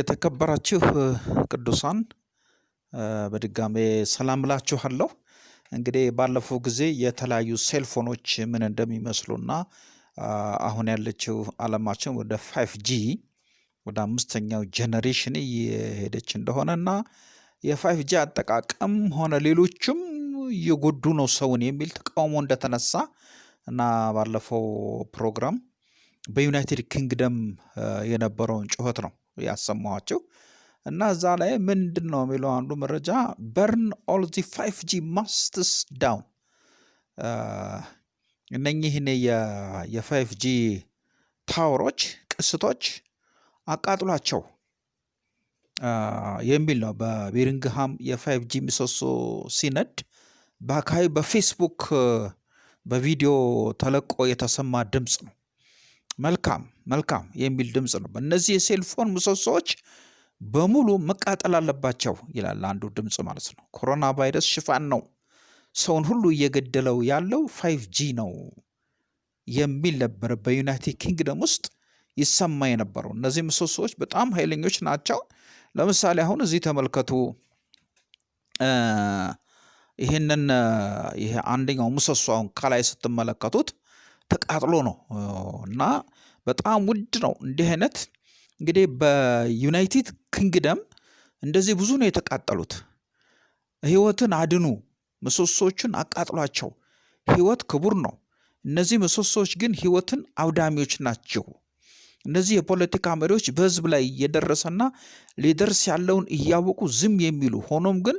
የተከበራችሁ ቅዱሳን በድጋሜ ሰላም እላችኋለሁ። እንግዲህ ባለፈው ጊዜ የተለያዩ ሴልፎኖች ምን እንደሚመስሉና አሁን ያለችው ዓለማችን ወደ five G ወደ አምስተኛው generation እየሄደች እንደሆነ እና የ five G አጠቃቀም ሆነ ሌሎችም እየጎዱ ነው ሰውን የሚል ተቃውሞ እንደተነሳ እና ባለፈው ፕሮግራም በዩናይትድ ኪንግደም የነበረውን ጩኸት ነው ያሰማኋቸው እና እዛ ላይ ምንድን ነው የሚለው አንዱ መረጃ? burn all the five G masts down እነኚህን የ five G tower ኦች ቅስቶች አቃጥሏቸው። የሚል ነው። በበርሚንግሃም የ five G ምሰሶ ሲነድ በአካባቢ በፌስቡክ በቪዲዮ ተለቆ የተሰማ ድምፅ ነው። መልካም መልካም የሚል ድምፅ ነው። እነዚህ የ cellphone ምሰሶዎች በሙሉ መቃጠል አለባቸው ይላል አንዱ ድምፅ ማለት ነው። ኮሮና ቫይረስ ሽፋን ነው፣ ሰውን ሁሉ እየገደለው ያለው five G ነው የሚል ነበረ በዩናይትድ ኪንግደም ውስጥ ይሰማ የነበረው። እነዚህ ምሰሶዎች በጣም ኃይለኞች ናቸው። ለምሳሌ አሁን እዚህ ተመልከቱ። ይህንን ይሄ አንደኛው ምሰሶ አሁን ከላይ ስትመለከቱት ተቃጥሎ ነው እና በጣም ውድ ነው። እንዲህ አይነት እንግዲህ በዩናይትድ ኪንግደም እንደዚህ ብዙ ነው የተቃጠሉት። ህይወትን አድኑ፣ ምሰሶዎችን አቃጥሏቸው። ህይወት ክቡር ነው። እነዚህ ምሰሶዎች ግን ህይወትን አውዳሚዎች ናቸው። እነዚህ የፖለቲካ መሪዎች በህዝብ ላይ እየደረሰና ሊደርስ ያለውን እያወቁ ዝም የሚሉ ሆኖም ግን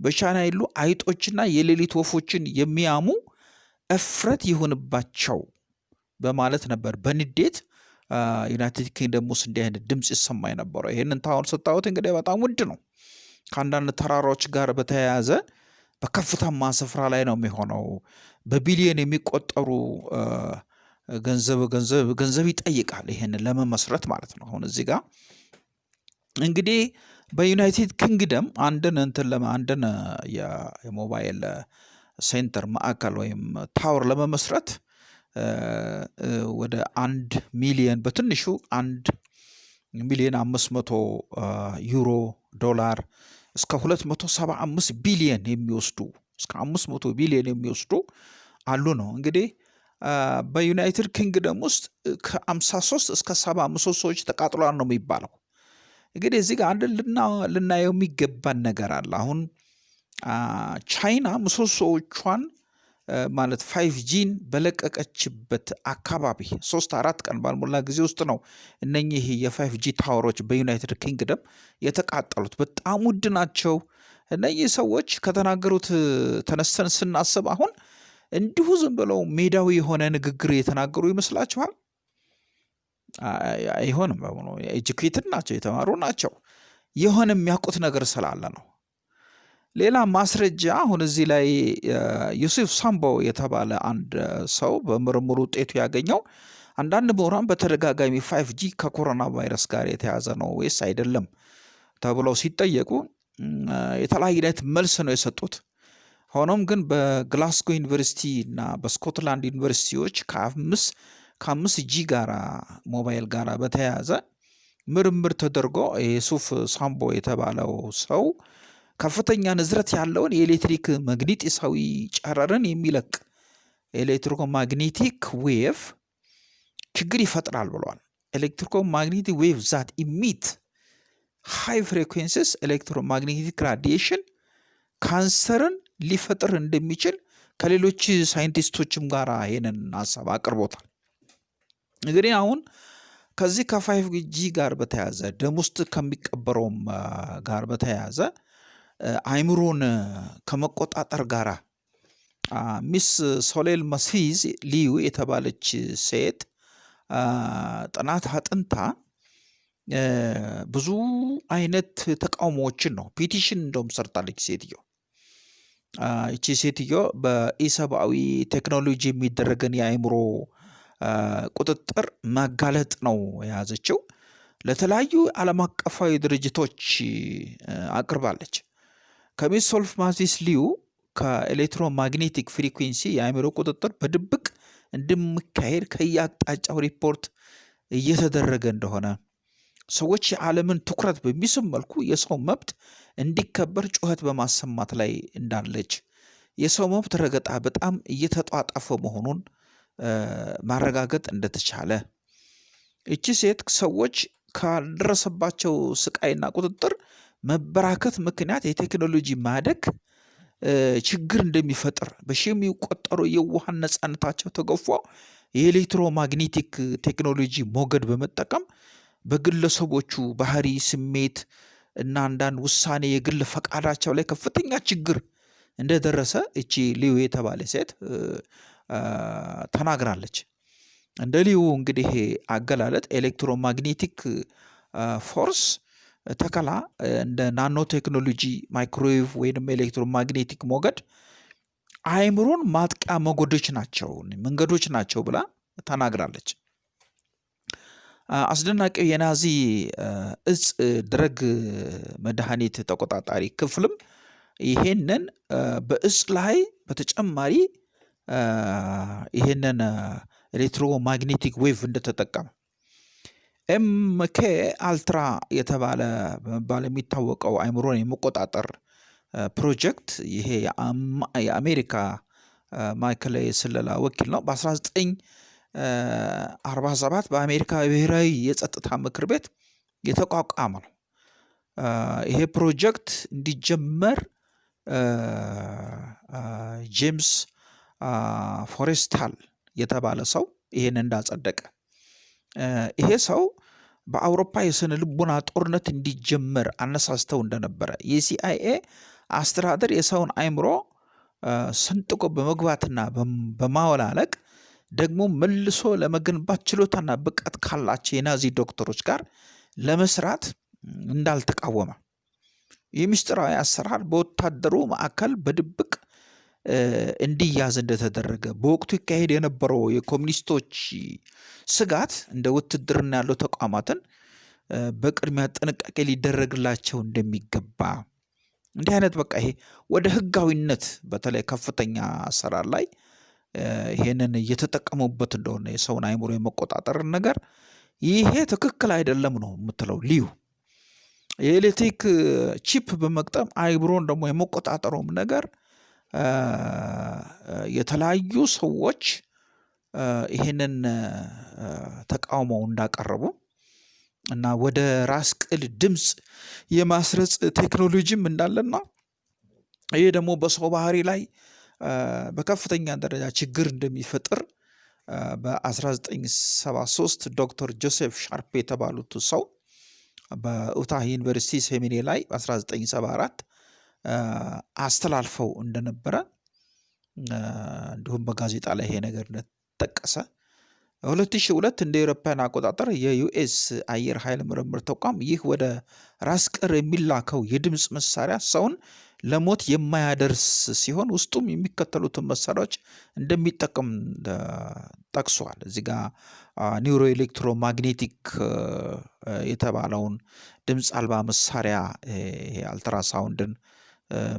በቻይና ያሉ አይጦችና የሌሊት ወፎችን የሚያሙ እፍረት ይሁንባቸው በማለት ነበር በንዴት ዩናይትድ ኪንግደም ውስጥ እንዲህ አይነት ድምፅ ይሰማ የነበረው። ይህንን ታሁን ስታዩት እንግዲህ በጣም ውድ ነው። ከአንዳንድ ተራራዎች ጋር በተያያዘ በከፍታማ ስፍራ ላይ ነው የሚሆነው። በቢሊዮን የሚቆጠሩ ገንዘብ ገንዘብ ገንዘብ ይጠይቃል ይሄንን ለመመስረት ማለት ነው። አሁን እዚህ ጋር እንግዲህ በዩናይትድ ኪንግደም አንድን እንትን አንድን የሞባይል center ማዕከል ወይም tower ለመመስረት ወደ አንድ ሚሊየን በትንሹ አንድ ሚሊየን አምስት መቶ ዩሮ ዶላር እስከ ሁለት መቶ ሰባ አምስት ቢሊየን የሚወስዱ እስከ አምስት መቶ ቢሊየን የሚወስዱ አሉ ነው እንግዲህ በዩናይትድ ኪንግደም ውስጥ ከአምሳ ሶስት እስከ ሰባ ምሰሶዎች ተቃጥሏል ነው የሚባለው። እንግዲህ እዚህ ጋር አንድ ልናየው የሚገባን ነገር አለ። አሁን ቻይና ምሰሶዎቿን ማለት five G ን በለቀቀችበት አካባቢ ሶስት አራት ቀን ባልሞላ ጊዜ ውስጥ ነው እነኚህ የ five G tower ኦች በዩናይትድ ኪንግደም የተቃጠሉት። በጣም ውድ ናቸው። እነኚህ ሰዎች ከተናገሩት ተነስተን ስናስብ አሁን እንዲሁ ዝም ብለው ሜዳዊ የሆነ ንግግር የተናገሩ ይመስላችኋል? አይሆንም። educated ናቸው፣ የተማሩ ናቸው። የሆነ የሚያውቁት ነገር ስላለ ነው። ሌላ ማስረጃ አሁን እዚህ ላይ ዩሱፍ ሳምቦ የተባለ አንድ ሰው በምርምር ውጤቱ ያገኘው አንዳንድ ምሁራን በተደጋጋሚ five G ከኮሮና ቫይረስ ጋር የተያያዘ ነው ወይስ አይደለም ተብለው ሲጠየቁ የተለያየ አይነት መልስ ነው የሰጡት። ሆኖም ግን በግላስጎ ዩኒቨርሲቲ እና በስኮትላንድ ዩኒቨርሲቲዎች ከአምስት ከአምስት G ጋራ ሞባይል ጋራ በተያያዘ ምርምር ተደርጎ የሱፍ ሳምቦ የተባለው ሰው ከፍተኛ ንዝረት ያለውን የኤሌክትሪክ መግኒጢሳዊ ጨረርን የሚለቅ electro magnetic wave ችግር ይፈጥራል ብሏል። electromagnetic wave that emit high frequencies electromagnetic radiation ካንሰርን ሊፈጥር እንደሚችል ከሌሎች ሳይንቲስቶችም ጋር ይህንን ሀሳብ አቅርቦታል። እንግዲህ አሁን ከዚህ ከ five G ጋር በተያያዘ ደም ውስጥ ከሚቀበረውም ጋር በተያያዘ አይምሮን ከመቆጣጠር ጋር Miss ሶሌል ማቪስ ሊዩ የተባለች ሴት ጥናት አጥንታ ብዙ አይነት ተቃውሞዎችን ነው petition እንደውም ሰርታለች ሴትዮ። ይቺ ሴትዮ በኢሰብአዊ ቴክኖሎጂ የሚደረግን የአእምሮ ቁጥጥር ማጋለጥ ነው የያዘችው። ለተለያዩ ዓለም አቀፋዊ ድርጅቶች አቅርባለች። ከ Miss ሶሌል ማቪስ ሊዩ ከ electromagnetic frequency የአእምሮ ቁጥጥር በድብቅ እንደሚካሄድ ከየአቅጣጫው ሪፖርት እየተደረገ እንደሆነ ሰዎች የዓለምን ትኩረት በሚስብ መልኩ የሰው መብት እንዲከበር ጩኸት በማሰማት ላይ እንዳለች የሰው መብት ረገጣ በጣም እየተጧጧፈ መሆኑን ማረጋገጥ እንደተቻለ እቺ ሴት ሰዎች ካልደረሰባቸው ስቃይና ቁጥጥር መበራከት ምክንያት የቴክኖሎጂ ማደግ ችግር እንደሚፈጥር በሺ የሚቆጠሩ የውሃን ነፃነታቸው ተገፎ የኤሌክትሮማግኔቲክ ቴክኖሎጂ ሞገድ በመጠቀም በግለሰቦቹ ባህሪ፣ ስሜት እና አንዳንድ ውሳኔ የግል ፈቃዳቸው ላይ ከፍተኛ ችግር እንደደረሰ እቺ ሊዩ የተባለ ሴት ተናግራለች። እንደ ሊዩ እንግዲህ አገላለጥ electromagnetic force ተከላ እንደ nano technology microwave ወይም electromagnetic ሞገድ አእምሮን ማጥቂያ ሞገዶች ናቸው መንገዶች ናቸው ብላ ተናግራለች። አስደናቂው የናዚ እጽ drug መድኃኒት ተቆጣጣሪ ክፍልም ይሄንን በእጽ ላይ በተጨማሪ ይሄንን electromagnetic wave እንደተጠቀመ MK Ultra የተባለ በመባል የሚታወቀው አእምሮን የመቆጣጠር ፕሮጀክት ይሄ የአሜሪካ ማዕከላዊ የስለላ ወኪል ነው። በ1947 በአሜሪካ ብሔራዊ የጸጥታ ምክር ቤት የተቋቋመ ነው። ይሄ ፕሮጀክት እንዲጀመር ጄምስ ፎሬስታል የተባለ ሰው ይሄን እንዳጸደቀ ይሄ ሰው በአውሮፓ የስነ ልቦና ጦርነት እንዲጀመር አነሳስተው እንደነበረ የሲአይኤ አስተዳደር የሰውን አእምሮ ሰንጥቆ በመግባትና በማወላለቅ ደግሞ መልሶ ለመገንባት ችሎታና ብቃት ካላቸው የናዚ ዶክተሮች ጋር ለመስራት እንዳልተቃወመ ይህ ምስጢራዊ አሰራር በወታደሩ ማዕከል በድብቅ እንዲያዝ እንደተደረገ በወቅቱ ይካሄድ የነበረው የኮሚኒስቶች ስጋት እንደ ውትድርና ያለው ተቋማትን በቅድሚያ ጥንቃቄ ሊደረግላቸው እንደሚገባ እንዲህ አይነት በቃ ይሄ ወደ ህጋዊነት በተለይ ከፍተኛ አሰራር ላይ ይሄንን እየተጠቀሙበት እንደሆነ የሰውን አእምሮ የመቆጣጠርን ነገር ይሄ ትክክል አይደለም ነው የምትለው ልዩ የኤሌክትሪክ ቺፕ በመቅጠም አእምሮን ደግሞ የመቆጣጠሩም ነገር የተለያዩ ሰዎች ይህንን ተቃውሞው እንዳቀረቡ እና ወደ ራስ ቅል ድምፅ የማስረጽ ቴክኖሎጂም እንዳለና ይህ ደግሞ በሰው ባህሪ ላይ በከፍተኛ ደረጃ ችግር እንደሚፈጥር በ1973 ዶክተር ጆሴፍ ሻርፕ የተባሉት ሰው በኡታህ ዩኒቨርሲቲ ሴሚናር ላይ በ1974 አስተላልፈው እንደነበረ እንዲሁም በጋዜጣ ላይ ይሄ ነገር እንደተጠቀሰ 2002 እንደ አውሮፓውያን አቆጣጠር የ US አየር ኃይል ምርምር ተቋም ይህ ወደ ራስ ቅል የሚላከው የድምፅ መሳሪያ ሰውን ለሞት የማያደርስ ሲሆን ውስጡም የሚከተሉትን መሳሪያዎች እንደሚጠቀም ጠቅሷል። እዚህ ጋ neuro electromagnetic የተባለውን ድምፅ አልባ መሳሪያ አልትራሳውንድን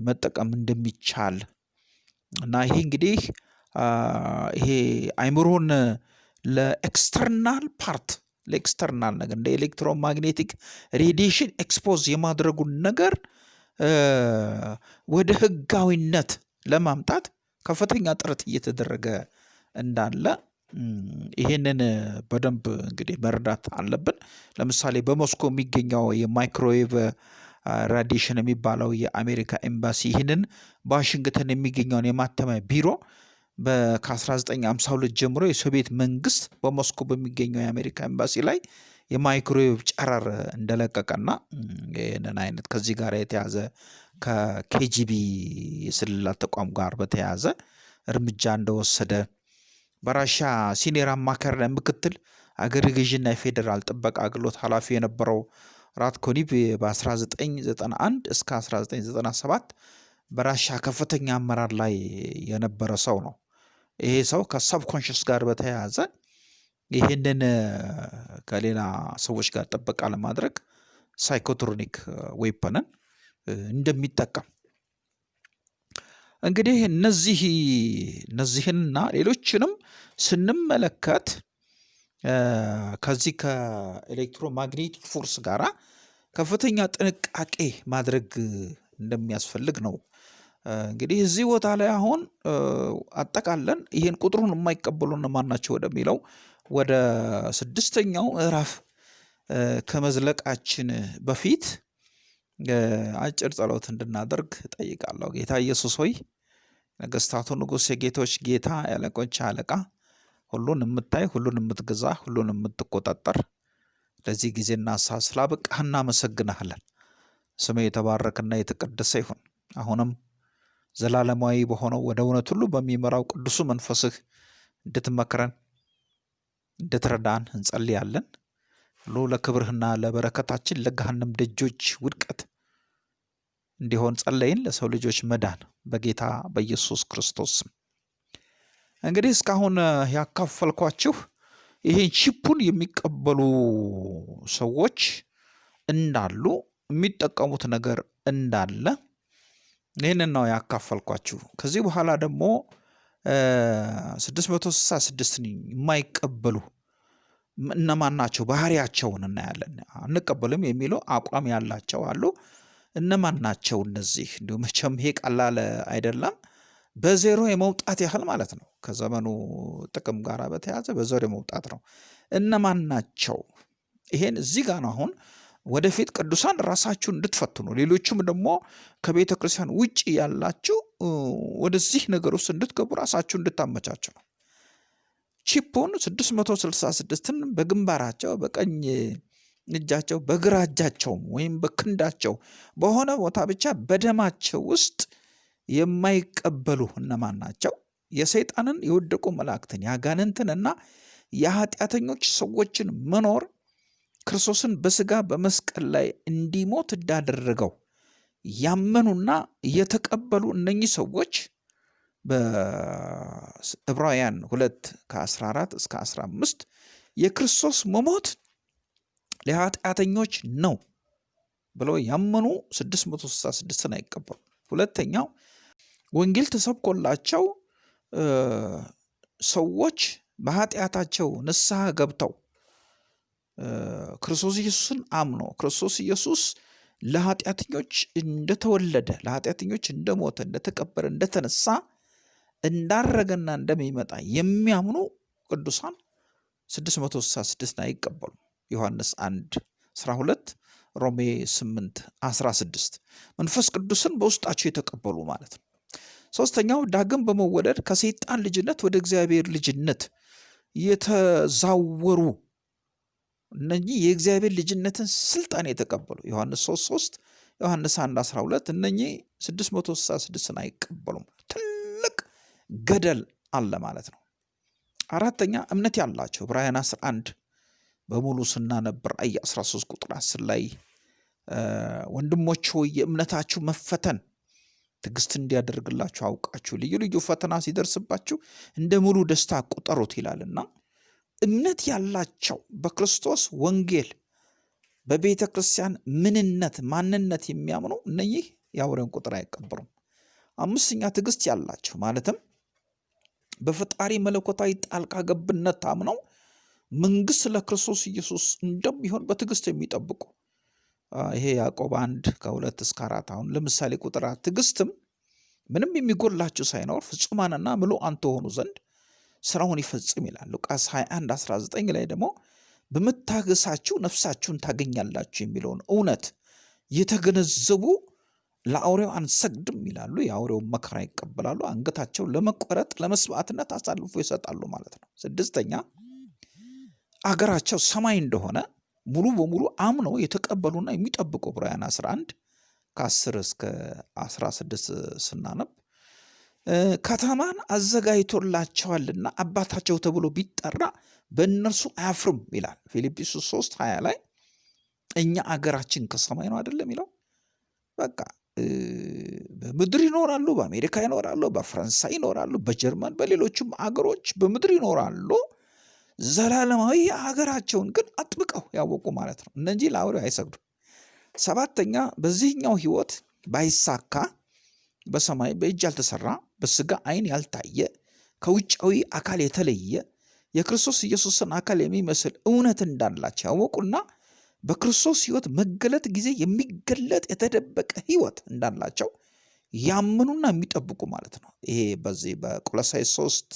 መጠቀም እንደሚቻል እና ይሄ እንግዲህ ይሄ አይምሮን ለ external part ለ external ነገር እንደ electromagnetic radiation expose የማድረጉን ነገር ወደ ህጋዊነት ለማምጣት ከፍተኛ ጥረት እየተደረገ እንዳለ ይሄንን በደንብ እንግዲህ መረዳት አለብን። ለምሳሌ በሞስኮ የሚገኘው የ microwave radiation የሚባለው የአሜሪካ ኤምባሲ ይህንን በዋሽንግተን የሚገኘውን የማተሚያ ቢሮ ከ1952 ጀምሮ የሶቪየት መንግስት በሞስኮ በሚገኘው የአሜሪካ ኤምባሲ ላይ የማይክሮዌቭ ጨረር እንደለቀቀና ይህንን አይነት ከዚህ ጋር የተያዘ ከኬጂቢ የስለላ ተቋም ጋር በተያያዘ እርምጃ እንደወሰደ በራሻ ሲኒየር አማካሪና ምክትል አገረ ገዥና የፌዴራል ጥበቃ አገልግሎት ኃላፊ የነበረው ራትኮኒቭ በ1991 እስከ 1997 በራሻ ከፍተኛ አመራር ላይ የነበረ ሰው ነው። ይሄ ሰው ከሰብኮንሽስ ጋር በተያያዘ ይህንን ከሌላ ሰዎች ጋር ጥበቃ ለማድረግ psychotronic weapon ን እንደሚጠቀም እንግዲህ እነዚህ እነዚህንና ሌሎችንም ስንመለከት ከዚህ ከ electromagnetic force ጋራ ከፍተኛ ጥንቃቄ ማድረግ እንደሚያስፈልግ ነው። እንግዲህ እዚህ ቦታ ላይ አሁን አጠቃለን ይህን ቁጥሩን የማይቀበሉ እነማን ናቸው ወደሚለው ወደ ስድስተኛው ምዕራፍ ከመዝለቃችን በፊት አጭር ጸሎት እንድናደርግ ጠይቃለሁ። ጌታ ኢየሱስ ሆይ ነገስታቱ ንጉሥ፣ የጌቶች ጌታ፣ የአለቆች አለቃ፣ ሁሉን የምታይ ሁሉን የምትገዛ ሁሉን የምትቆጣጠር ለዚህ ጊዜና ሰዓት ስላበቃህ እናመሰግንሃለን። ስም የተባረከና የተቀደሰ ይሁን። አሁንም ዘላለማዊ በሆነው ወደ እውነት ሁሉ በሚመራው ቅዱሱ መንፈስህ እንድትመክረን እንድትረዳን እንጸልያለን። ሁሉ ለክብርህና ለበረከታችን ለገሃነም ደጆች ውድቀት እንዲሆን ጸለይን። ለሰው ልጆች መዳን በጌታ በኢየሱስ ክርስቶስ ስም። እንግዲህ እስካሁን ያካፈልኳችሁ ይሄን ቺፑን የሚቀበሉ ሰዎች እንዳሉ የሚጠቀሙት ነገር እንዳለ ይህንን ነው ያካፈልኳችሁ። ከዚህ በኋላ ደግሞ 666 የማይቀበሉ እነማን ናቸው? ባህሪያቸውን እናያለን። አንቀበልም የሚለው አቋም ያላቸው አሉ። እነማን ናቸው እነዚህ? እንዲሁ መቼም ይሄ ቀላል አይደለም። በዜሮ የመውጣት ያህል ማለት ነው። ከዘመኑ ጥቅም ጋር በተያያዘ በዜሮ የመውጣት ነው። እነማን ናቸው? ይሄን እዚህ ጋር ነው አሁን ወደፊት ቅዱሳን ራሳችሁን እንድትፈትኑ ሌሎቹም ደግሞ ከቤተ ክርስቲያን ውጭ ያላችሁ ወደዚህ ነገር ውስጥ እንድትገቡ ራሳችሁ እንድታመቻችሁ ነው። ቺፑን 666ን በግንባራቸው በቀኝ እጃቸው በግራ እጃቸውም ወይም በክንዳቸው በሆነ ቦታ ብቻ በደማቸው ውስጥ የማይቀበሉ እነማን ናቸው? የሰይጣንን የወደቁ መላእክትን የአጋንንትን እና የኃጢአተኞች ሰዎችን መኖር ክርስቶስን በስጋ በመስቀል ላይ እንዲሞት እንዳደረገው ያመኑና የተቀበሉ እነኚህ ሰዎች በዕብራውያን ሁለት ከ14 እስከ 15 የክርስቶስ መሞት ለኃጢአተኞች ነው ብለው ያመኑ 666ን አይቀበሉ። ሁለተኛው ወንጌል ተሰብኮላቸው ሰዎች በኃጢአታቸው ንስሐ ገብተው ክርስቶስ ኢየሱስን አምኖ ክርስቶስ ኢየሱስ ለኃጢአተኞች እንደተወለደ ለኃጢአተኞች እንደሞተ እንደተቀበረ እንደተነሳ እንዳረገና እንደሚመጣ የሚያምኑ ቅዱሳን 666 አይቀበሉም። ዮሐንስ 1 12 ሮሜ 8 16 መንፈስ ቅዱስን በውስጣቸው የተቀበሉ ማለት ነው። ሶስተኛው ዳግም በመወለድ ከሰይጣን ልጅነት ወደ እግዚአብሔር ልጅነት የተዛወሩ እነኚህ የእግዚአብሔር ልጅነትን ስልጣን የተቀበሉ ዮሐንስ 3 3 ዮሐንስ 1 12 እነኚህ 666ን አይቀበሉም። ትልቅ ገደል አለ ማለት ነው። አራተኛ እምነት ያላቸው ዕብራውያን 11 በሙሉ ስናነብ ራእይ 13 ቁጥር 10 ላይ ወንድሞች ሆይ የእምነታችሁ መፈተን ትዕግስት እንዲያደርግላችሁ አውቃችሁ ልዩ ልዩ ፈተና ሲደርስባችሁ እንደ ሙሉ ደስታ ቁጠሩት ይላልና እምነት ያላቸው በክርስቶስ ወንጌል በቤተ ክርስቲያን ምንነት ማንነት የሚያምኑ እነኚህ የአውሬውን ቁጥር አይቀበሩም። አምስተኛ ትዕግስት ያላቸው ማለትም በፈጣሪ መለኮታዊ ጣልቃ ገብነት ታምነው መንግስት ለክርስቶስ ኢየሱስ እንደሚሆን በትዕግስት የሚጠብቁ ይሄ ያዕቆብ አንድ ከሁለት እስከ አራት አሁን ለምሳሌ ቁጥር ትዕግስትም ምንም የሚጎላችሁ ሳይኖር ፍጹማንና ምሉዓን ትሆኑ ዘንድ ስራውን ይፈጽም ይላል። ሉቃስ 21 19 ላይ ደግሞ በመታገሳችሁ ነፍሳችሁን ታገኛላችሁ የሚለውን እውነት የተገነዘቡ ለአውሬው አንሰግድም ይላሉ። የአውሬውን መከራ ይቀበላሉ። አንገታቸው ለመቆረጥ ለመስዋዕትነት አሳልፎ ይሰጣሉ ማለት ነው። ስድስተኛ አገራቸው ሰማይ እንደሆነ ሙሉ በሙሉ አምነው የተቀበሉና የሚጠብቁ ዕብራውያን 11 ከ10 እስከ 16 ስናነብ ከተማን አዘጋጅቶላቸዋልና አባታቸው ተብሎ ቢጠራ በእነርሱ አያፍርም ይላል። ፊልጵስዩስ 3 20 ላይ እኛ አገራችን ከሰማይ ነው አይደለም የሚለው። በቃ በምድር ይኖራሉ፣ በአሜሪካ ይኖራሉ፣ በፈረንሳይ ይኖራሉ፣ በጀርመን በሌሎችም አገሮች በምድር ይኖራሉ። ዘላለማዊ ሀገራቸውን ግን አጥብቀው ያወቁ ማለት ነው። እነዚህ ለአውሬው አይሰግዱም። ሰባተኛ በዚህኛው ህይወት ባይሳካ በሰማይ በእጅ ያልተሰራ በስጋ አይን ያልታየ ከውጫዊ አካል የተለየ የክርስቶስ ኢየሱስን አካል የሚመስል እውነት እንዳላቸው ያወቁና በክርስቶስ ሕይወት መገለጥ ጊዜ የሚገለጥ የተደበቀ ሕይወት እንዳላቸው ያምኑና የሚጠብቁ ማለት ነው። ይሄ በዚህ በቆሎሳይስ ሶስት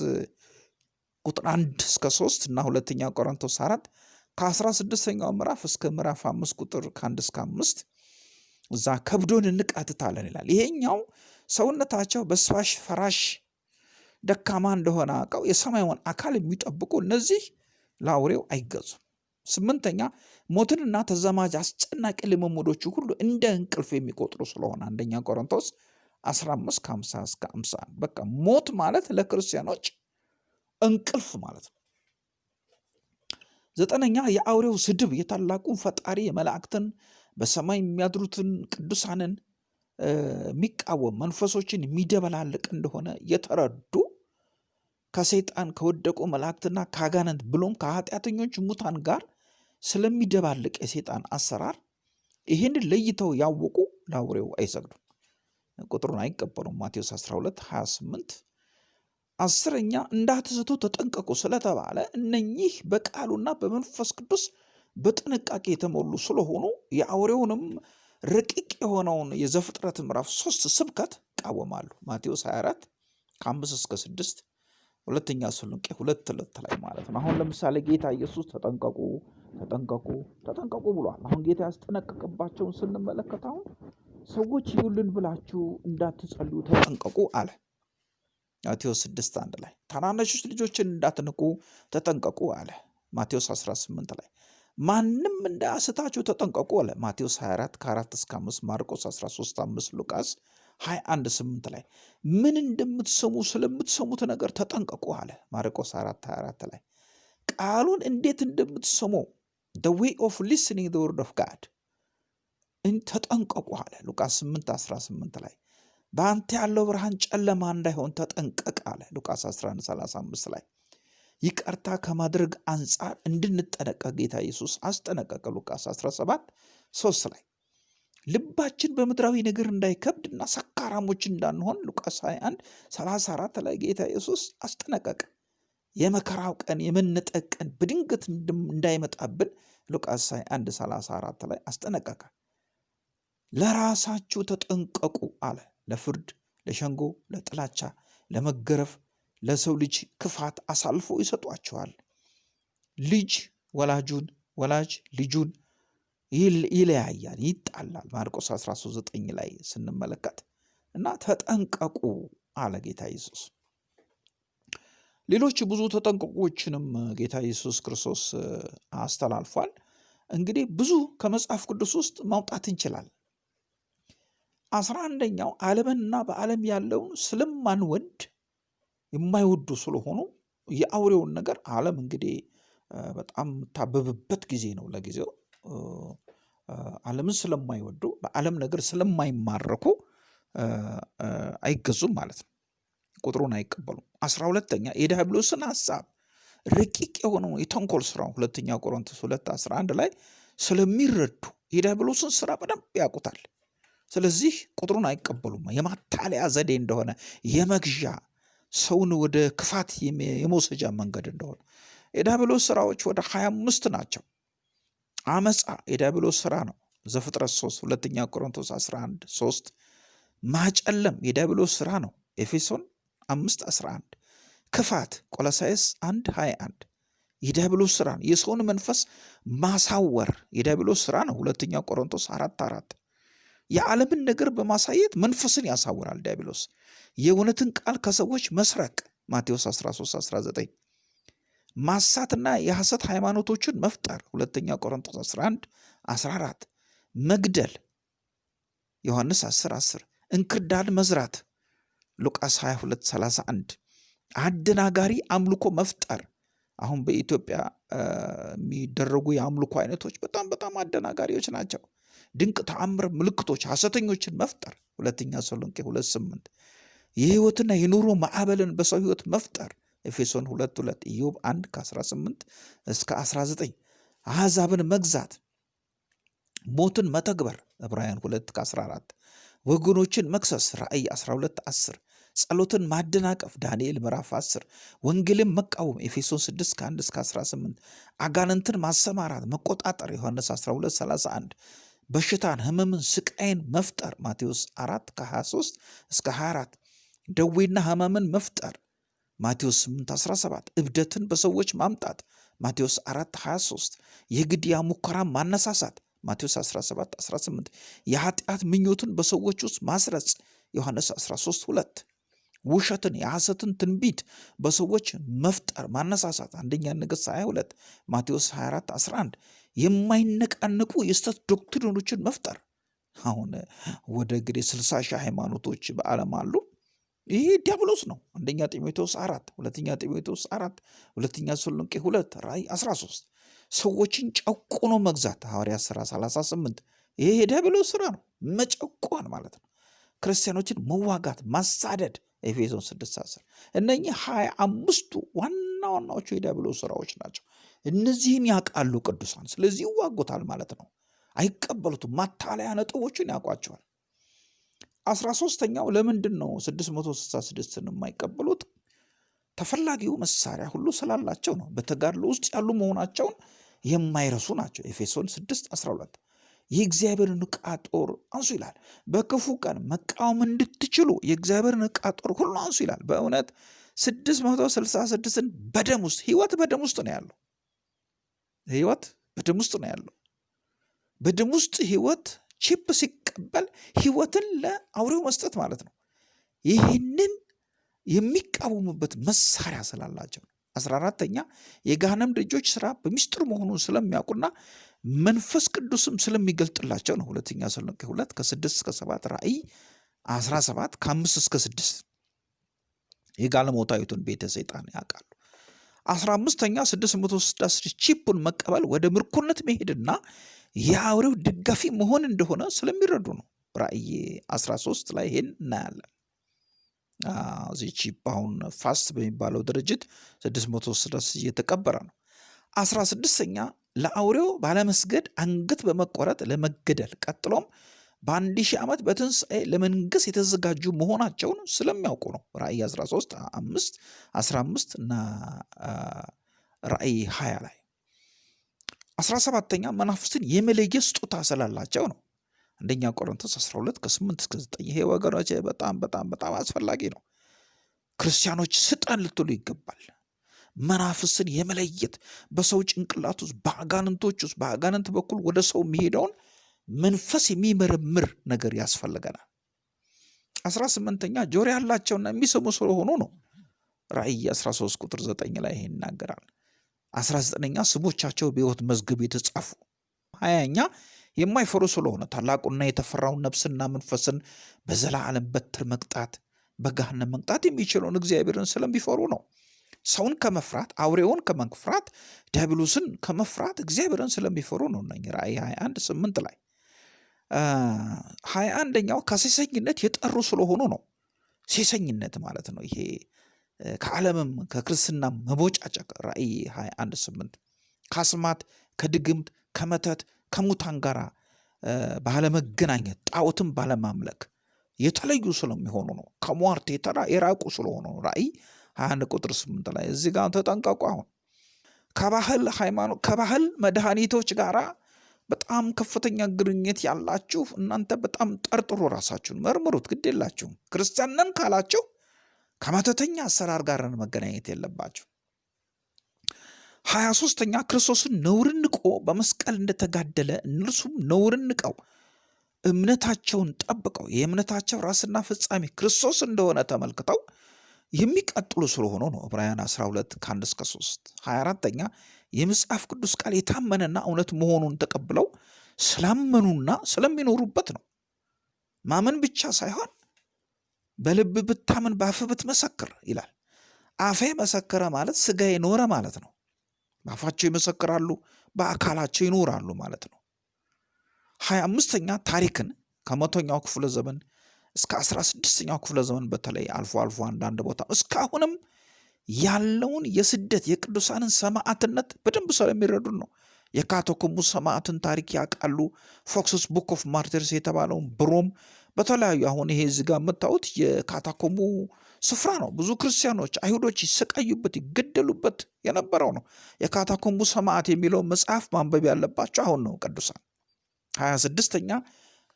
ቁጥር አንድ እስከ ሶስት እና ሁለተኛ ቆሮንቶስ አራት ከአስራ ስድስተኛው ምዕራፍ እስከ ምዕራፍ አምስት ቁጥር ከአንድ እስከ አምስት እዛ ከብዶን እንቃትታለን ይላል። ይሄኛው ሰውነታቸው በስፋሽ ፈራሽ ደካማ እንደሆነ አውቀው የሰማዩን አካል የሚጠብቁ እነዚህ ለአውሬው አይገዙም። ስምንተኛ ሞትንና ተዛማጅ አስጨናቂ ልምምዶቹ ሁሉ እንደ እንቅልፍ የሚቆጥሩ ስለሆነ አንደኛ ቆሮንቶስ 15 ከ50 እስከ 51 በቃ ሞት ማለት ለክርስቲያኖች እንቅልፍ ማለት ነው። ዘጠነኛ የአውሬው ስድብ የታላቁን ፈጣሪ የመላእክትን በሰማይ የሚያድሩትን ቅዱሳንን የሚቃወም መንፈሶችን የሚደበላልቅ እንደሆነ የተረዱ ከሰይጣን ከወደቁ መላእክትና ከአጋንንት ብሎም ከኃጢአተኞች ሙታን ጋር ስለሚደባልቅ የሰይጣን አሰራር ይህንን ለይተው ያወቁ ለአውሬው አይሰግዱም፣ ቁጥሩን አይቀበሉም። ማቴዎስ 12 28 አስረኛ እንዳትስቱ ተጠንቀቁ ስለተባለ እነኚህ በቃሉና በመንፈስ ቅዱስ በጥንቃቄ የተሞሉ ስለሆኑ የአውሬውንም ረቂቅ የሆነውን የዘፍጥረት ምዕራፍ ሶስት ስብከት ይቃወማሉ። ማቴዎስ 24 ከአምስት እስከ ስድስት ሁለተኛ ተሰሎንቄ ሁለት ሁለት ላይ ማለት ነው። አሁን ለምሳሌ ጌታ ኢየሱስ ተጠንቀቁ ተጠንቀቁ ተጠንቀቁ ብሏል። አሁን ጌታ ያስጠነቀቅባቸውን ስንመለከት አሁን ሰዎች ይሁልን ብላችሁ እንዳትጸልዩ ተጠንቀቁ አለ። ማቴዎስ 6 አንድ ላይ ታናናሾች ልጆችን እንዳትንቁ ተጠንቀቁ አለ። ማቴዎስ 18 ላይ ማንም እንዳያስታችሁ ተጠንቀቁ አለ። ማቴዎስ 24 ከ4 እስከ 5፣ ማርቆስ 13 5፣ ሉቃስ 21 8 ላይ ምን እንደምትሰሙ ስለምትሰሙት ነገር ተጠንቀቁ አለ። ማርቆስ 4 24 ላይ ቃሉን እንዴት እንደምትሰሙ the way of listening the word of God ተጠንቀቁ አለ። ሉቃስ 8 18 ላይ በአንተ ያለው ብርሃን ጨለማ እንዳይሆን ተጠንቀቅ አለ። ሉቃስ 11 35 ላይ ይቅርታ ከማድረግ አንጻር እንድንጠነቀቅ ጌታ ኢየሱስ አስጠነቀቀ። ሉቃስ 17 3 ላይ ልባችን በምድራዊ ነገር እንዳይከብድና ሰካራሞች እንዳንሆን ሉቃስ 21 34 ላይ ጌታ ኢየሱስ አስጠነቀቀ። የመከራው ቀን የመነጠቅ ቀን በድንገት እንዳይመጣብን ሉቃስ 21 34 ላይ አስጠነቀቀ። ለራሳችሁ ተጠንቀቁ አለ። ለፍርድ፣ ለሸንጎ፣ ለጥላቻ፣ ለመገረፍ፣ ለሰው ልጅ ክፋት አሳልፎ ይሰጧችኋል። ልጅ ወላጁን፣ ወላጅ ልጁን ይለያያል፣ ይጣላል። ማርቆስ 13፥9 ላይ ስንመለከት እና ተጠንቀቁ አለ ጌታ ኢየሱስ። ሌሎች ብዙ ተጠንቀቆችንም ጌታ ኢየሱስ ክርስቶስ አስተላልፏል። እንግዲህ ብዙ ከመጽሐፍ ቅዱስ ውስጥ ማውጣት እንችላለን። አስራ አንደኛው ዓለምንና በዓለም ያለውን ስለማንወድ የማይወዱ ስለሆኑ የአውሬውን ነገር ዓለም እንግዲህ በጣም የምታበብበት ጊዜ ነው። ለጊዜው ዓለምን ስለማይወዱ በዓለም ነገር ስለማይማረኩ አይገዙም ማለት ነው። ቁጥሩን አይቀበሉም። አስራ ሁለተኛ የዲያብሎስን ሀሳብ ረቂቅ የሆነው የተንኮል ስራው ሁለተኛ ቆሮንቶስ ሁለት አስራ አንድ ላይ ስለሚረዱ የዲያብሎስን ስራ በደንብ ያውቁታል። ስለዚህ ቁጥሩን አይቀበሉም። የማታለያ ዘዴ እንደሆነ የመግዣ ሰውን ወደ ክፋት የመውሰጃ መንገድ እንደሆነ የዲያብሎስ ስራዎች ወደ ሀያ አምስት ናቸው። አመፃ የዲያብሎስ ስራ ነው። ዘፍጥረት 3 ሁለተኛ ቆሮንቶስ 11 3 ማጨለም የዲያብሎስ ስራ ነው። ኤፌሶን 5 11 ክፋት ቆሎሳይስ 1 21 የዲያብሎስ ስራ ነው። የሰውን መንፈስ ማሳወር የዲያብሎስ ስራ ነው። ሁለተኛ ቆሮንቶስ 4 4 የዓለምን ነገር በማሳየት መንፈስን ያሳውራል ዲያብሎስ። የእውነትን ቃል ከሰዎች መስረቅ ማቴዎስ 13 19 ማሳትና የሐሰት ሃይማኖቶችን መፍጠር ሁለተኛ ቆሮንቶስ 11 14 መግደል ዮሐንስ 10 10 እንክርዳድ መዝራት ሉቃስ 22 31 አደናጋሪ አምልኮ መፍጠር አሁን በኢትዮጵያ የሚደረጉ የአምልኮ አይነቶች በጣም በጣም አደናጋሪዎች ናቸው። ድንቅ ተአምር ምልክቶች ሐሰተኞችን መፍጠር። ሁለተኛ ተሰሎንቄ ሁለት ስምንት የህይወትና የኑሮ ማዕበልን በሰው ህይወት መፍጠር። ኤፌሶን ሁለት ሁለት ኢዮብ አንድ ከ18 እስከ 19 አሕዛብን መግዛት። ሞትን መተግበር። ዕብራውያን ሁለት ከ14 ወገኖችን መክሰስ። ራእይ 12 10 ጸሎትን ማደናቀፍ። ዳንኤል ምዕራፍ 10 ወንጌልን መቃወም። ኤፌሶን 6 ከ1 እስከ 18 አጋንንትን ማሰማራት። መቆጣጠር። ዮሐንስ 12 31 በሽታን ህመምን ስቃይን መፍጠር። ማቴዎስ 4 ከ23 እስከ 24 ደዌና ህመምን መፍጠር። ማቴዎስ 8 17 እብደትን በሰዎች ማምጣት። ማቴዎስ 4 23 የግድያ ሙከራ ማነሳሳት። ማቴዎስ 17 18 የኃጢአት ምኞትን በሰዎች ውስጥ ማስረጽ። ዮሐንስ 13 2 ውሸትን የሐሰትን ትንቢት በሰዎች መፍጠር ማነሳሳት። አንደኛ ነገሥት 22 ማቴዎስ 24 11 የማይነቃንቁ የስተት ዶክትሪኖችን መፍጠር። አሁን ወደ እንግዲህ 60 ሺህ ሃይማኖቶች በዓለም አሉ። ይሄ ዲያብሎስ ነው። አንደኛ ጢሞቴዎስ አራት ሁለተኛ ጢሞቴዎስ አራት ሁለተኛ ተሰሎንቄ ሁለት ራእይ 13 ሰዎችን ጨቁኖ መግዛት ሐዋርያት ሥራ 38 ይሄ የዲያብሎስ ስራ ነው። መጨቆን ማለት ነው። ክርስቲያኖችን መዋጋት ማሳደድ ኤፌሶን 6 10 እነኚህ ሀያ አምስቱ ዋና ዋናዎቹ የዲያብሎስ ስራዎች ናቸው። እነዚህን ያውቃሉ ቅዱሳን። ስለዚህ ይዋጉታል ማለት ነው። አይቀበሉትም። ማታለያ ነጥቦችን ያውቋቸዋል። አስራ ሶስተኛው ለምንድን ነው 666ን የማይቀበሉት? ተፈላጊው መሳሪያ ሁሉ ስላላቸው ነው። በተጋድሎ ውስጥ ያሉ መሆናቸውን የማይረሱ ናቸው። ኤፌሶን 6 12 የእግዚአብሔርን ዕቃ ጦር አንሱ ይላል። በክፉ ቀን መቃወም እንድትችሉ የእግዚአብሔርን ዕቃ ጦር ሁሉ አንሱ ይላል። በእውነት 666ን በደም ውስጥ ህይወት በደም ውስጥ ነው ያለው። ህይወት በደም ውስጥ ነው ያለው። በደም ውስጥ ህይወት ቺፕ ሲቀበል ህይወትን ለአውሬው መስጠት ማለት ነው። ይህንን የሚቃወሙበት መሳሪያ ስላላቸው ነው። አስራ አራተኛ የገሃነም ደጆች ስራ በሚስጥር መሆኑን ስለሚያውቁና መንፈስ ቅዱስም ስለሚገልጥላቸው ነው። ሁለተኛ ተሰሎንቄ ሁለት ከስድስት እስከ ሰባት ራእይ አስራ ሰባት ከአምስት እስከ ስድስት የጋለሞታዊቱን ቤተ ሰይጣን ያውቃሉ። አስራ አምስተኛ ስድስት መቶ ስድስት ቺፑን መቀበል ወደ ምርኮነት መሄድና የአውሬው ደጋፊ መሆን እንደሆነ ስለሚረዱ ነው። ራእይ 13 ላይ ይሄን እናያለን። እዚህ chip አሁን ፋስት በሚባለው ድርጅት 666 እየተቀበረ ነው። አስራ ስድስተኛ ለአውሬው ባለመስገድ አንገት በመቆረጥ ለመገደል ቀጥሎም በአንድ ሺህ ዓመት በትንሣኤ ለመንገስ የተዘጋጁ መሆናቸውን ስለሚያውቁ ነው። ራእይ 13 5 15 እና ራእይ 20 ላይ አስራ ሰባተኛ መናፍስትን የመለየት ስጦታ ስላላቸው ነው። አንደኛ ቆሮንቶስ 12 ከ8 እስከ 9 ይሄ ወገኖች በጣም በጣም በጣም አስፈላጊ ነው። ክርስቲያኖች ስጠን ልትሉ ይገባል። መናፍስትን የመለየት በሰው ጭንቅላት ውስጥ በአጋንንቶች ውስጥ በአጋንንት በኩል ወደ ሰው የሚሄደውን መንፈስ የሚመረምር ነገር ያስፈልገናል። አስራ ስምንተኛ ጆሮ ያላቸውና የሚሰሙ ስለሆኑ ነው። ራእይ 13 ቁጥር 9 ላይ ይሄ ይናገራል። አስራ ዘጠነኛ ስሞቻቸው በሕይወት መዝገብ የተጻፉ። ሀያኛ የማይፈሩ ስለሆነ ታላቁና የተፈራውን ነፍስና መንፈስን በዘላለም በትር መቅጣት በገሃነም መቅጣት የሚችለውን እግዚአብሔርን ስለሚፈሩ ነው። ሰውን ከመፍራት አውሬውን ከመፍራት ዲያብሎስን ከመፍራት እግዚአብሔርን ስለሚፈሩ ነው ራእይ 21 8 ላይ ሀያ አንደኛው ከሴሰኝነት የጠሩ ስለሆኑ ነው። ሴሰኝነት ማለት ነው ይሄ። ከዓለምም ከክርስትና መቦጫጨቅ ራእይ 21 8 ከአስማት ከድግምት ከመተት ከሙታን ጋር ባለመገናኘት ጣዖትን ባለማምለክ የተለዩ ስለሚሆኑ ነው። ከሟርት የተራ የራቁ ስለሆኑ ነው ራእይ 21 ቁጥር 8 ላይ። እዚህ ጋር ተጠንቀቁ አሁን። ከባህል ሃይማኖት ከባህል መድኃኒቶች ጋር በጣም ከፍተኛ ግንኙነት ያላችሁ እናንተ በጣም ጠርጥሩ ራሳችሁን መርምሩት ግድ የላችሁም። ክርስቲያንን ካላችሁ ከመተተኛ አሰራር ጋር መገናኘት የለባቸው ሀያ ሶስተኛ ክርስቶስን ነውርን ንቆ በመስቀል እንደተጋደለ እነርሱም ነውርን ንቀው እምነታቸውን ጠብቀው የእምነታቸው ራስና ፍጻሜ ክርስቶስ እንደሆነ ተመልክተው የሚቀጥሉ ስለሆኑ ነው። ዕብራውያን 12 ከ1 እስከ 3 24ተኛ የመጽሐፍ ቅዱስ ቃል የታመነና እውነት መሆኑን ተቀብለው ስላመኑና ስለሚኖሩበት ነው። ማመን ብቻ ሳይሆን በልብ ብታምን በአፍ ብትመሰክር ይላል። አፌ መሰከረ ማለት ስጋ የኖረ ማለት ነው። በአፋቸው ይመሰክራሉ በአካላቸው ይኖራሉ ማለት ነው። ሀያ አምስተኛ ታሪክን ከመቶኛው ክፍለ ዘመን እስከ አስራ ስድስተኛው ክፍለ ዘመን በተለይ አልፎ አልፎ አንዳንድ ቦታ እስካሁንም ያለውን የስደት የቅዱሳንን ሰማዕትነት በደንብ ስለሚረዱን ነው የካቶኮሙ ሰማዕትን ታሪክ ያውቃሉ Foxe's Book of Martyrs የተባለውን በሮም በተለያዩ አሁን ይሄ እዚህ ጋር የምታዩት የካታኮምቡ ስፍራ ነው። ብዙ ክርስቲያኖች፣ አይሁዶች ይሰቃዩበት ይገደሉበት የነበረው ነው። የካታኮምቡ ሰማዕት የሚለውን መጽሐፍ ማንበብ ያለባቸው አሁን ነው። ቅዱሳን ሀያ ስድስተኛ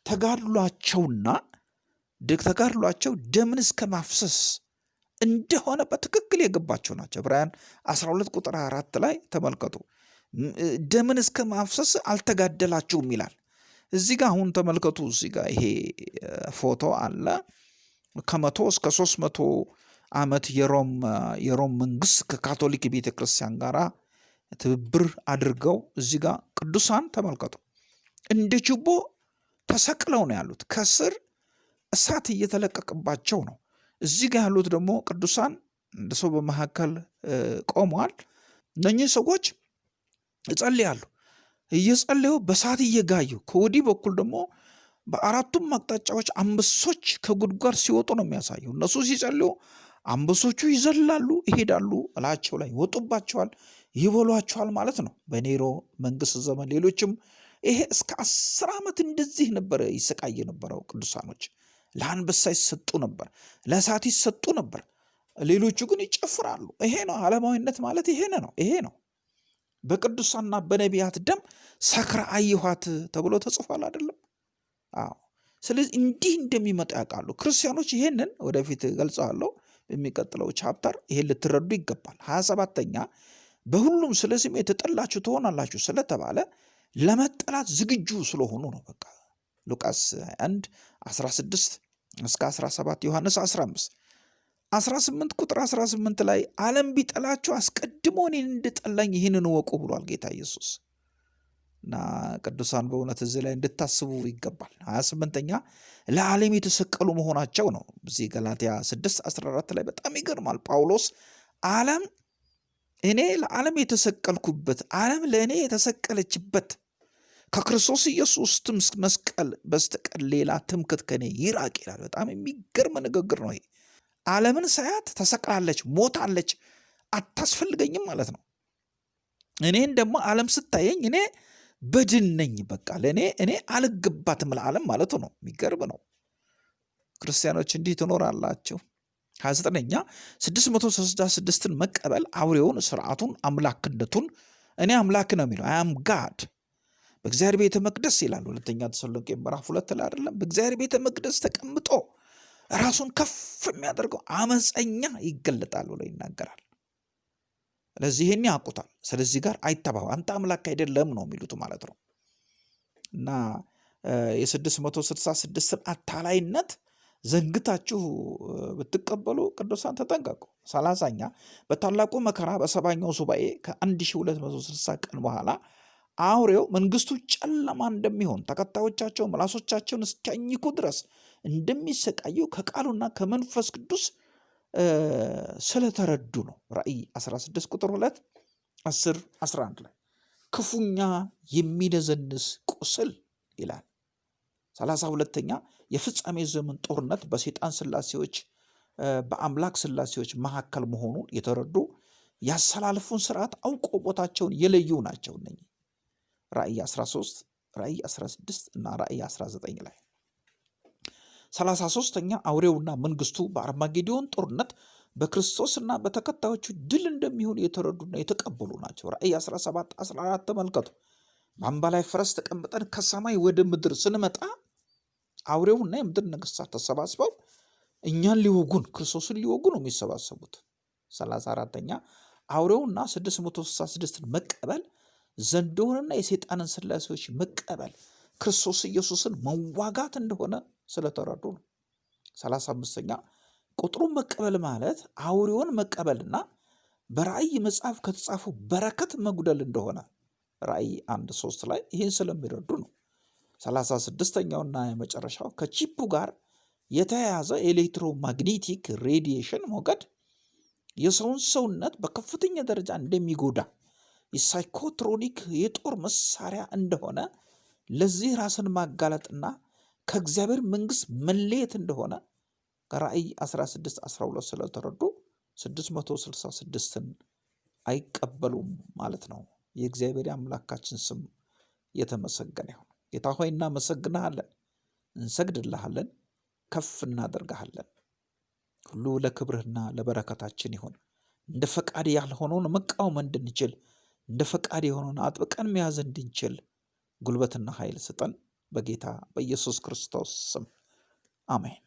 ተጋድሏቸውና ተጋድሏቸው ደምን እስከ ማፍሰስ እንደሆነ በትክክል የገባቸው ናቸው። ዕብራውያን 12 ቁጥር 4 ላይ ተመልከቱ። ደምን እስከ ማፍሰስ አልተጋደላችሁም ይላል። እዚህ ጋር አሁን ተመልከቱ። እዚህ ጋር ይሄ ፎቶ አለ። ከመቶ እስከ ሶስት መቶ ዓመት የሮም የሮም መንግስት ከካቶሊክ ቤተ ክርስቲያን ጋር ትብብር አድርገው እዚህ ጋር ቅዱሳን ተመልከቱ እንደ ችቦ ተሰቅለው ነው ያሉት። ከስር እሳት እየተለቀቀባቸው ነው። እዚህ ጋር ያሉት ደግሞ ቅዱሳን እንደ ሰው በመካከል ቆመዋል። እነኚህ ሰዎች ይጸልያሉ። እየጸለዩ በእሳት እየጋዩ ከወዲህ በኩል ደግሞ በአራቱም አቅጣጫዎች አንበሶች ከጉድጓድ ሲወጡ ነው የሚያሳየው። እነሱ ሲጸልዩ አንበሶቹ ይዘላሉ፣ ይሄዳሉ፣ እላቸው ላይ ይወጡባቸዋል፣ ይበሏቸዋል ማለት ነው። በኔሮ መንግስት ዘመን ሌሎችም ይሄ እስከ አስር ዓመት እንደዚህ ነበረ ይሰቃይ የነበረው ቅዱሳኖች ለአንበሳ ይሰጡ ነበር፣ ለእሳት ይሰጡ ነበር። ሌሎቹ ግን ይጨፍራሉ። ይሄ ነው ዓለማዊነት ማለት ይሄ ነው ይሄ ነው። በቅዱሳንና በነቢያት ደም ሰክራ አየኋት ተብሎ ተጽፏል አይደለም? አዎ። ስለዚህ እንዲህ እንደሚመጣ ያውቃሉ ክርስቲያኖች። ይሄንን ወደፊት ገልጸዋለሁ በሚቀጥለው ቻፕተር። ይሄን ልትረዱ ይገባል። ሀያ ሰባተኛ በሁሉም ስለ ስሜ የተጠላችሁ ትሆናላችሁ ስለተባለ ለመጠላት ዝግጁ ስለሆኑ ነው። በቃ ሉቃስ 1 16 እስከ 17 ዮሐንስ 15 18 ቁጥር 18 ላይ ዓለም ቢጠላችሁ አስቀድሞ እኔን እንደጠላኝ ይህንን እወቁ ብሏል ጌታ ኢየሱስ። እና ቅዱሳን በእውነት እዚህ ላይ እንድታስቡ ይገባል። 28ኛ ለዓለም የተሰቀሉ መሆናቸው ነው። እዚህ ገላትያ 6 14 ላይ በጣም ይገርማል። ጳውሎስ ዓለም እኔ ለዓለም የተሰቀልኩበት ዓለም ለእኔ የተሰቀለችበት ከክርስቶስ ኢየሱስ መስቀል በስተቀር ሌላ ትምክት ከኔ ይራቅ ይላል። በጣም የሚገርም ንግግር ነው ይሄ። ዓለምን ሳያት ተሰቅላለች፣ ሞታለች፣ አታስፈልገኝም ማለት ነው። እኔን ደግሞ ዓለም ስታየኝ እኔ በድን ነኝ። በቃ ለእኔ እኔ አልገባትም ለዓለም ማለቱ ነው። የሚገርም ነው። ክርስቲያኖች እንዲህ ትኖራላችሁ። ሀያ ዘጠነኛ ስድስት መቶ ስልሳ ስድስትን መቀበል አውሬውን፣ ስርዓቱን፣ አምላክነቱን እኔ አምላክ ነው የሚለው አያም ጋድ በእግዚአብሔር ቤተ መቅደስ ይላል ሁለተኛ ተሰሎንቄ ምዕራፍ ሁለት ላይ አይደለም። በእግዚአብሔር ቤተ መቅደስ ተቀምጦ ራሱን ከፍ የሚያደርገው አመፀኛ ይገለጣል ብሎ ይናገራል። ስለዚህ ይህን ያውቁታል። ስለዚህ ጋር አይተባው አንተ አምላክ አይደለም ነው የሚሉት ማለት ነው። እና የስድስት መቶ ስልሳ ስድስትን አታላይነት ዘንግታችሁ ብትቀበሉ ቅዱሳን ተጠንቀቁ። ሰላሳኛ በታላቁ መከራ በሰባኛው ሱባኤ ከ1260 ቀን በኋላ አውሬው መንግስቱ ጨለማ እንደሚሆን ተከታዮቻቸው ምላሶቻቸውን እስኪያኝኩ ድረስ እንደሚሰቃዩ ከቃሉና ከመንፈስ ቅዱስ ስለተረዱ ነው። ራእይ 16 ቁጥር 2 10 11 ላይ ክፉኛ የሚነዘንስ ቁስል ይላል። ሰላሳ ሁለተኛ የፍጻሜ ዘመን ጦርነት በሴጣን ስላሴዎች በአምላክ ስላሴዎች መካከል መሆኑን የተረዱ ያሰላልፉን ስርዓት አውቆ ቦታቸውን የለዩ ናቸው። እነኚህ ራእይ 13 ራእይ 16 እና ራእይ 19 ላይ ሰላሳ ሶስተኛ አውሬውና መንግስቱ በአርማጌዲዮን ጦርነት በክርስቶስና በተከታዮቹ ድል እንደሚሆን የተረዱና የተቀበሉ ናቸው። ራእይ 17 14 ተመልከቱ። በአምባ ላይ ፈረስ ተቀምጠን ከሰማይ ወደ ምድር ስንመጣ አውሬውና የምድር ነገስታት ተሰባስበው እኛን ሊወጉን ክርስቶስን ሊወጉ ነው የሚሰባሰቡት። ሰላሳ አራተኛ አውሬውና 666ን መቀበል ዘንዶውንና የሰይጣንን ስላሴዎች መቀበል ክርስቶስ ኢየሱስን መዋጋት እንደሆነ ስለተረዱ ነው። ሰላሳ አምስተኛ ቁጥሩን መቀበል ማለት አውሬውን መቀበልና በራእይ መጽሐፍ ከተጻፉ በረከት መጉደል እንደሆነ ራእይ አንድ ሶስት ላይ ይህን ስለሚረዱ ነው። ሰላሳ ስድስተኛውና የመጨረሻው ከ chip ኡ ጋር የተያያዘ electromagnetic radiation ሞገድ የሰውን ሰውነት በከፍተኛ ደረጃ እንደሚጎዳ የ psychotronic የጦር መሳሪያ እንደሆነ ለዚህ ራስን ማጋለጥና ከእግዚአብሔር መንግስት መለየት እንደሆነ ከራእይ 16 12 ስለተረዱ 666ን አይቀበሉም ማለት ነው። የእግዚአብሔር አምላካችን ስም የተመሰገነ ይሁን። ጌታ ሆይ እናመሰግንሃለን፣ እንሰግድልሃለን፣ ከፍ እናደርግሃለን። ሁሉ ለክብርህና ለበረከታችን ይሁን። እንደ ፈቃድ ያልሆነውን መቃወም እንድንችል እንደ ፈቃድ የሆነውን አጥብቀን መያዝ እንድንችል ጉልበትና ኃይል ስጠን። በጌታ በኢየሱስ ክርስቶስ ስም አሜን።